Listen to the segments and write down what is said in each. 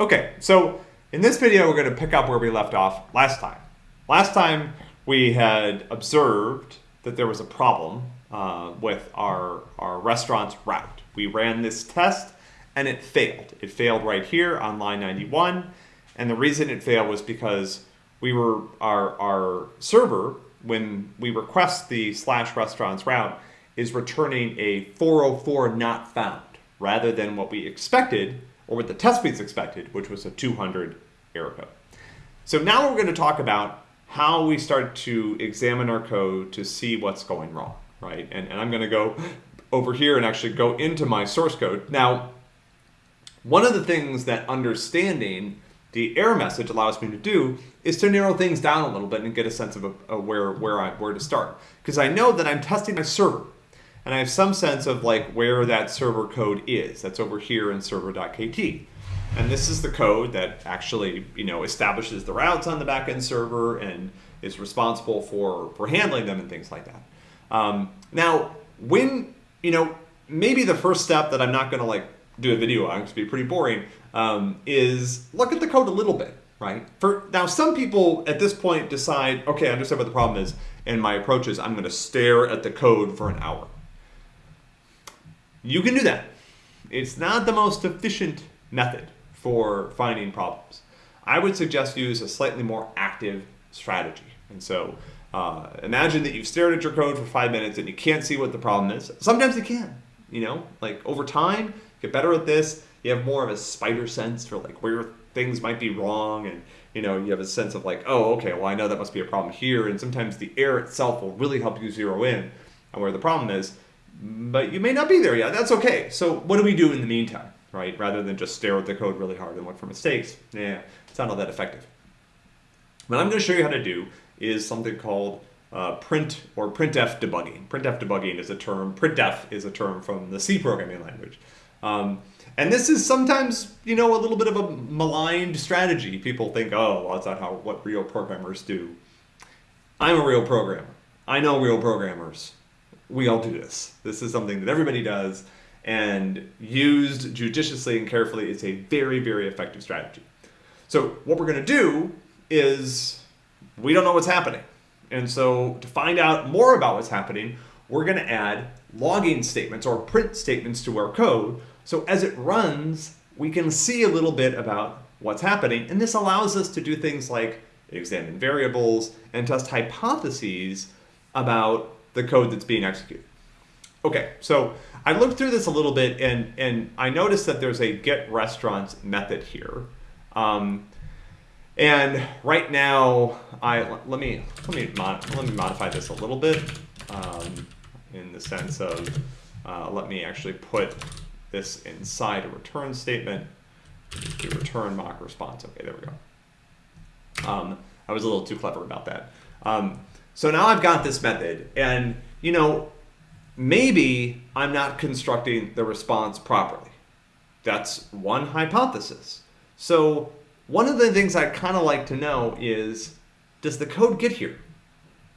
Okay, so in this video, we're going to pick up where we left off last time. Last time, we had observed that there was a problem uh, with our, our restaurant's route. We ran this test and it failed. It failed right here on line 91. And the reason it failed was because we were our, our server, when we request the slash restaurants route, is returning a 404 not found rather than what we expected, or what the test suites expected, which was a 200 error code. So now we're going to talk about how we start to examine our code to see what's going wrong, right? And, and I'm going to go over here and actually go into my source code. Now, one of the things that understanding the error message allows me to do is to narrow things down a little bit and get a sense of a, a where, where, I, where to start. Because I know that I'm testing my server and I have some sense of like where that server code is. That's over here in server.kt. And this is the code that actually, you know, establishes the routes on the backend server and is responsible for, for handling them and things like that. Um, now, when, you know, maybe the first step that I'm not going to like do a video on, it'd be pretty boring, um, is look at the code a little bit, right? For Now, some people at this point decide, okay, I understand what the problem is, and my approach is I'm going to stare at the code for an hour. You can do that. It's not the most efficient method for finding problems. I would suggest use a slightly more active strategy. And so uh, imagine that you've stared at your code for five minutes and you can't see what the problem is. Sometimes you can, you know, like over time, get better at this. You have more of a spider sense for like where things might be wrong and you know, you have a sense of like, oh, okay, well, I know that must be a problem here. And sometimes the error itself will really help you zero in on where the problem is but you may not be there yet. That's okay. So what do we do in the meantime, right? Rather than just stare at the code really hard and look for mistakes. Yeah, it's not all that effective. What I'm going to show you how to do is something called uh, print or printf debugging. Printf debugging is a term, printf is a term from the C programming language. Um, and this is sometimes, you know, a little bit of a maligned strategy. People think, oh, well, that's not how what real programmers do. I'm a real programmer. I know real programmers we all do this. This is something that everybody does, and used judiciously and carefully is a very, very effective strategy. So what we're going to do is we don't know what's happening. And so to find out more about what's happening, we're going to add logging statements or print statements to our code. So as it runs, we can see a little bit about what's happening. And this allows us to do things like examine variables and test hypotheses about the code that's being executed. Okay, so I looked through this a little bit and, and I noticed that there's a get restaurants method here. Um, and right now, I let me let me mod, let me modify this a little bit um, in the sense of uh, let me actually put this inside a return statement. Do return mock response. Okay, there we go. Um, I was a little too clever about that. Um, so now I've got this method and, you know, maybe I'm not constructing the response properly. That's one hypothesis. So one of the things I'd kind of like to know is, does the code get here?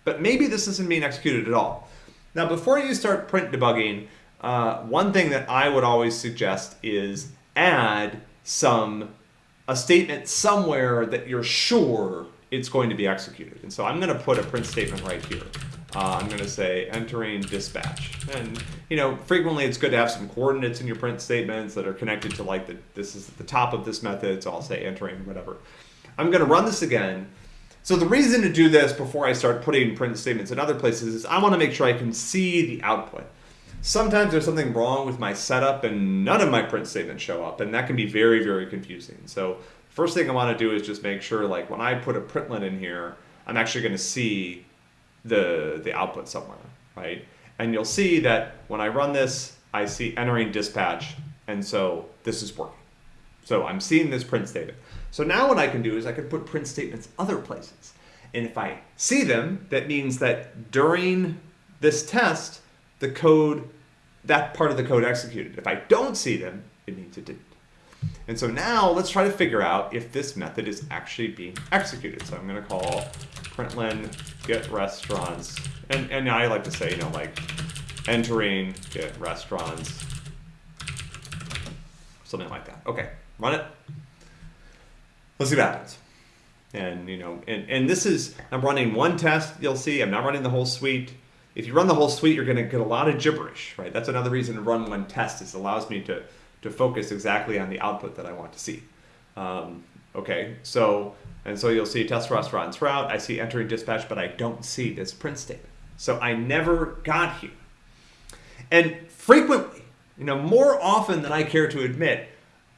But maybe this isn't being executed at all. Now, before you start print debugging, uh, one thing that I would always suggest is add some a statement somewhere that you're sure it's going to be executed. And so I'm going to put a print statement right here. Uh, I'm going to say entering dispatch. And, you know, frequently it's good to have some coordinates in your print statements that are connected to like the, this is at the top of this method. So I'll say entering whatever. I'm going to run this again. So the reason to do this before I start putting print statements in other places is I want to make sure I can see the output. Sometimes there's something wrong with my setup and none of my print statements show up and that can be very, very confusing. So First thing I want to do is just make sure like when I put a println in here, I'm actually going to see the, the output somewhere, right? And you'll see that when I run this, I see entering dispatch, and so this is working. So I'm seeing this print statement. So now what I can do is I can put print statements other places. And if I see them, that means that during this test, the code, that part of the code executed. If I don't see them, it means it didn't. And so now let's try to figure out if this method is actually being executed. So I'm going to call println get restaurants. And, and I like to say, you know, like entering get restaurants, something like that. Okay, run it. let's see what happens. And you know, and, and this is I'm running one test. You'll see I'm not running the whole suite. If you run the whole suite, you're going to get a lot of gibberish, right? That's another reason to run one test. Is it allows me to to focus exactly on the output that I want to see. Um, okay, so and so you'll see test restaurants route. I see entering dispatch, but I don't see this print statement. So I never got here. And frequently, you know, more often than I care to admit,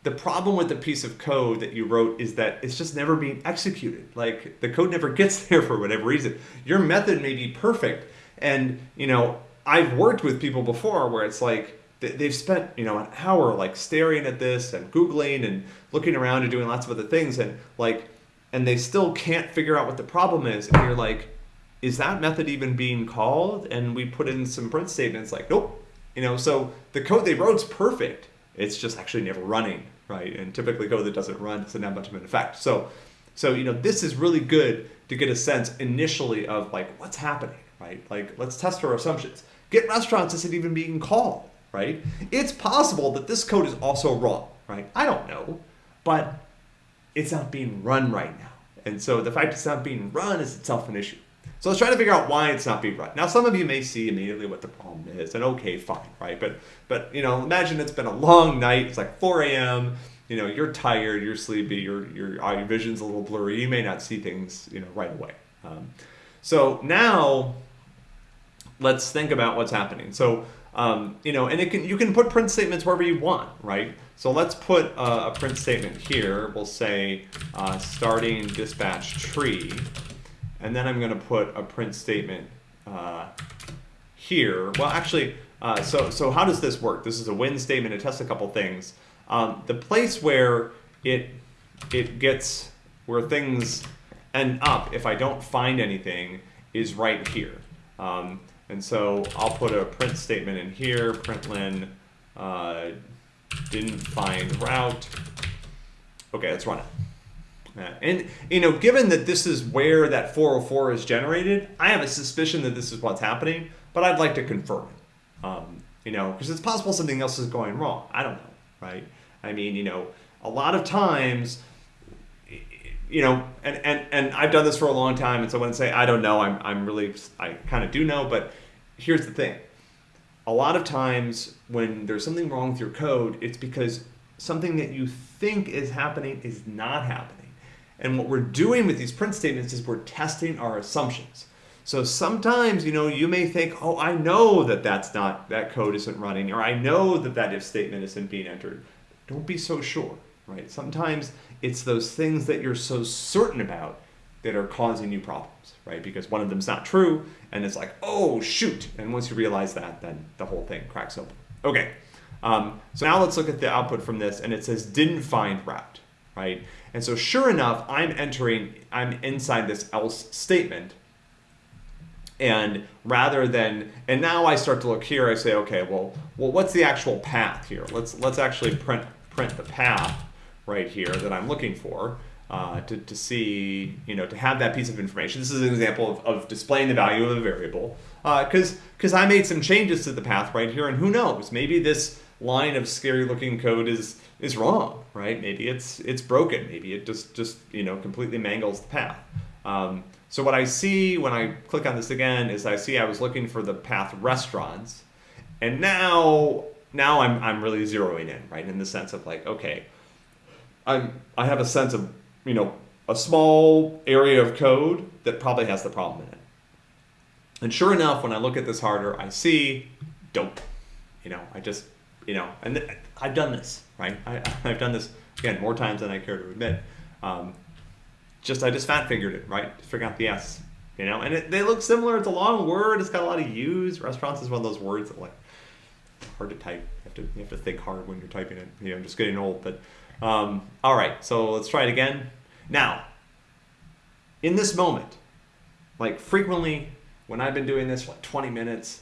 the problem with the piece of code that you wrote is that it's just never being executed. Like the code never gets there for whatever reason. Your method may be perfect. And, you know, I've worked with people before where it's like they've spent, you know, an hour like staring at this and Googling and looking around and doing lots of other things. And like, and they still can't figure out what the problem is. And you're like, is that method even being called? And we put in some print statements like, nope. You know, so the code they wrote's perfect. It's just actually never running, right? And typically code that doesn't run doesn't have much of an effect. So, so you know, this is really good to get a sense initially of like what's happening, right? Like let's test our assumptions. Get restaurants is it even being called, right? It's possible that this code is also wrong, right? I don't know, but it's not being run right now. And so the fact it's not being run is itself an issue. So let's try to figure out why it's not being run. Now, some of you may see immediately what the problem is, and okay, fine, right? But, but you know, imagine it's been a long night. It's like 4 a.m. You know, you're tired, you're sleepy, your your your vision's a little blurry. You may not see things, you know, right away. Um, so now, let's think about what's happening. So, um, you know, and it can you can put print statements wherever you want, right? So let's put a, a print statement here. We'll say uh, starting dispatch tree and then I'm going to put a print statement uh, here. Well, actually, uh, so, so how does this work? This is a when statement. It tests a couple things. Um, the place where it, it gets, where things end up, if I don't find anything, is right here. Um, and so I'll put a print statement in here, println uh, didn't find route. Okay, let's run it. And you know, given that this is where that 404 is generated, I have a suspicion that this is what's happening, but I'd like to confirm it. Um, you know, because it's possible something else is going wrong. I don't know, right? I mean, you know, a lot of times, you know, and and and I've done this for a long time, and so when I say I don't know, I'm I'm really I kind of do know, but here's the thing. A lot of times when there's something wrong with your code, it's because something that you think is happening is not happening. And what we're doing with these print statements is we're testing our assumptions. So sometimes, you know, you may think, oh, I know that that's not, that code isn't running, or I know that that if statement isn't being entered. Don't be so sure, right? Sometimes it's those things that you're so certain about that are causing you problems, right? Because one of them's not true, and it's like, oh, shoot. And once you realize that, then the whole thing cracks open. Okay, um, so now let's look at the output from this, and it says didn't find route, right? And so sure enough, I'm entering, I'm inside this else statement. And rather than, and now I start to look here, I say, okay, well, well, what's the actual path here? Let's, let's actually print, print the path right here that I'm looking for. Uh, to, to see, you know, to have that piece of information. This is an example of, of displaying the value of a variable. Because uh, because I made some changes to the path right here, and who knows, maybe this line of scary looking code is is wrong, right? Maybe it's it's broken. Maybe it just just you know completely mangles the path. Um, so what I see when I click on this again is I see I was looking for the path restaurants, and now now I'm I'm really zeroing in, right? In the sense of like, okay, I'm I have a sense of you know a small area of code that probably has the problem in it. And sure enough, when I look at this harder, I see dope. You know, I just you know, and I've done this, right? I, I've done this again more times than I care to admit. Um, just I just fat fingered it, right? Figuring out the S, you know, and it, they look similar. It's a long word. It's got a lot of U's. Restaurants is one of those words that like hard to type. You have to you have to think hard when you're typing it. You know, I'm just getting old. But um, all right, so let's try it again. Now, in this moment, like frequently when I've been doing this for like 20 minutes,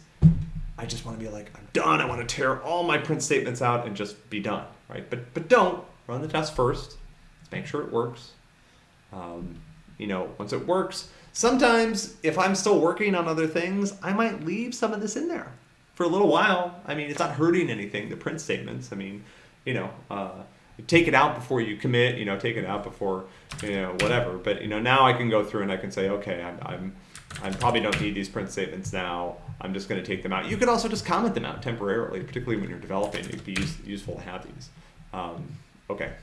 I just want to be like, I'm done. I want to tear all my print statements out and just be done, right? But but don't run the test first. Let's make sure it works. Um, you know, once it works, sometimes if I'm still working on other things, I might leave some of this in there for a little while. I mean, it's not hurting anything. The print statements. I mean, you know, uh, take it out before you commit, you know, take it out before, you know, whatever. But, you know, now I can go through and I can say, okay, I'm, I'm I probably don't need these print statements now. I'm just going to take them out. You could also just comment them out temporarily, particularly when you're developing. It'd be use, useful to have these. Um, okay.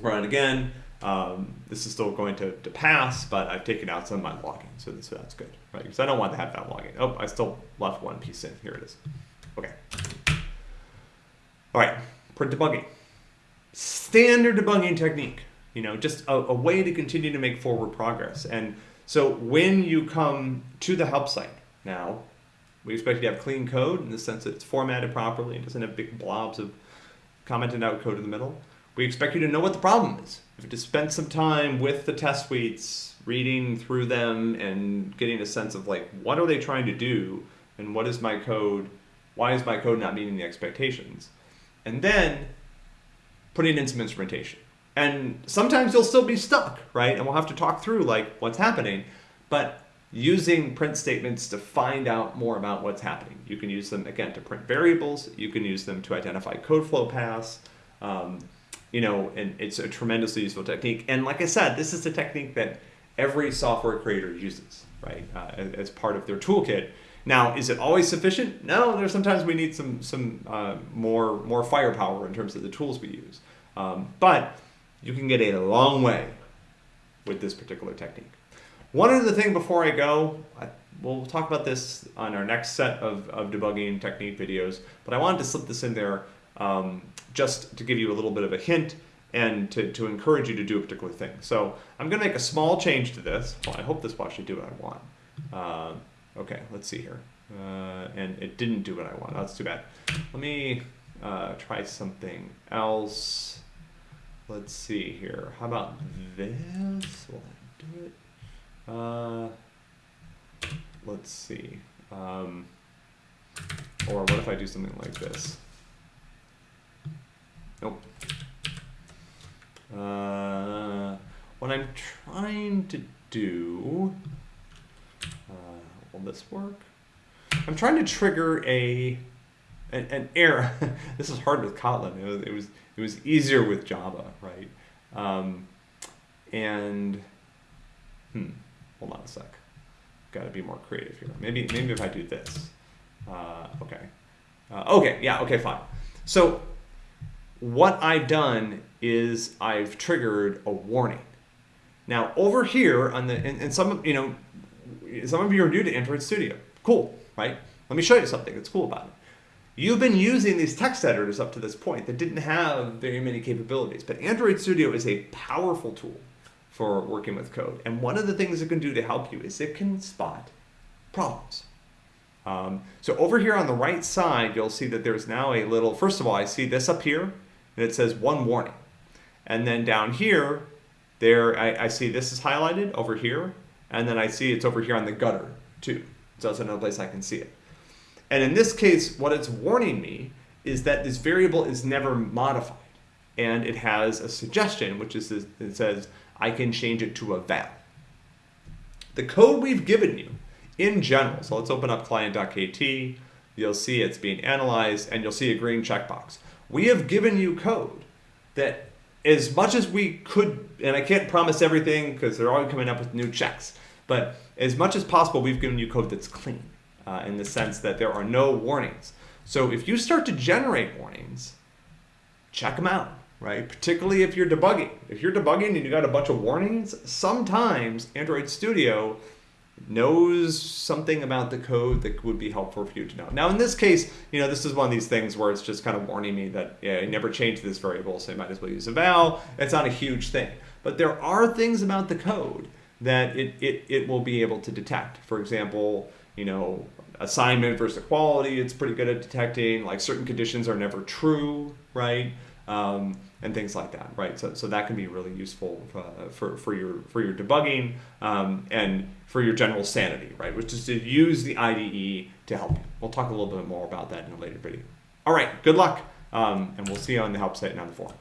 Run it again. Um, this is still going to, to pass, but I've taken out some of my logging, so, so that's good, right? Because I don't want to have that logging. Oh, I still left one piece in. Here it is. Okay. All right, print debugging. Standard debugging technique, you know, just a, a way to continue to make forward progress. And so when you come to the help site now, we expect you to have clean code in the sense that it's formatted properly and doesn't have big blobs of commented out code in the middle. We expect you to know what the problem is. If you have to spend some time with the test suites, reading through them and getting a sense of like, what are they trying to do? And what is my code? Why is my code not meeting the expectations? And then putting in some instrumentation. And sometimes you'll still be stuck, right? And we'll have to talk through like what's happening. But using print statements to find out more about what's happening. You can use them again to print variables. You can use them to identify code flow paths. Um, you know, and it's a tremendously useful technique. And like I said, this is a technique that every software creator uses, right, uh, as, as, part of their toolkit. Now, is it always sufficient? No, there's sometimes we need some some uh, more more firepower in terms of the tools we use. Um, but you can get a long way with this particular technique. One other thing before I go, I, we'll talk about this on our next set of, of debugging technique videos, but I wanted to slip this in there um, just to give you a little bit of a hint and to, to encourage you to do a particular thing. So I'm going to make a small change to this. Well, I hope this will actually do what I want. Uh, okay, let's see here. Uh, and it didn't do what I want. That's too bad. Let me uh, try something else. Let's see here. How about this? Will I do it? Uh, let's see. Um, or what if I do something like this? Nope. Uh, what I'm trying to do, will this work? I'm trying to trigger a an, an error. this is hard with Kotlin. It was, it was it was easier with Java, right? Um, and hmm, hold on a sec. Got to be more creative here. Maybe maybe if I do this. Uh, okay. Uh, okay. Yeah. Okay. Fine. So what I've done is I've triggered a warning. Now over here on the, and, and some you know, some of you are new to Android Studio. Cool, right? Let me show you something that's cool about it. You've been using these text editors up to this point that didn't have very many capabilities, but Android Studio is a powerful tool for working with code. And one of the things it can do to help you is it can spot problems. Um, so over here on the right side, you'll see that there's now a little, first of all, I see this up here and it says one warning. And then down here, there I, I see this is highlighted over here, and then I see it's over here on the gutter too. So that's another place I can see it. And in this case, what it's warning me is that this variable is never modified. And it has a suggestion, which is it says, I can change it to a val. The code we've given you in general, so let's open up client.kt, you'll see it's being analyzed, and you'll see a green checkbox. We have given you code that as much as we could, and I can't promise everything because they're always coming up with new checks, but as much as possible, we've given you code that's clean uh, in the sense that there are no warnings. So if you start to generate warnings, check them out, right? Particularly if you're debugging. If you're debugging and you got a bunch of warnings, sometimes Android Studio knows something about the code that would be helpful for you to know. Now, in this case, you know, this is one of these things where it's just kind of warning me that, yeah, I never changed this variable, so I might as well use a val. It's not a huge thing. But there are things about the code that it, it, it will be able to detect. For example, you know, assignment versus equality, it's pretty good at detecting. Like certain conditions are never true, right? Um, and things like that, right? So, so that can be really useful uh, for, for, your, for your debugging um, and for your general sanity, right? Which is to use the IDE to help you. We'll talk a little bit more about that in a later video. All right, good luck, um, and we'll see you on the help site and on the forum.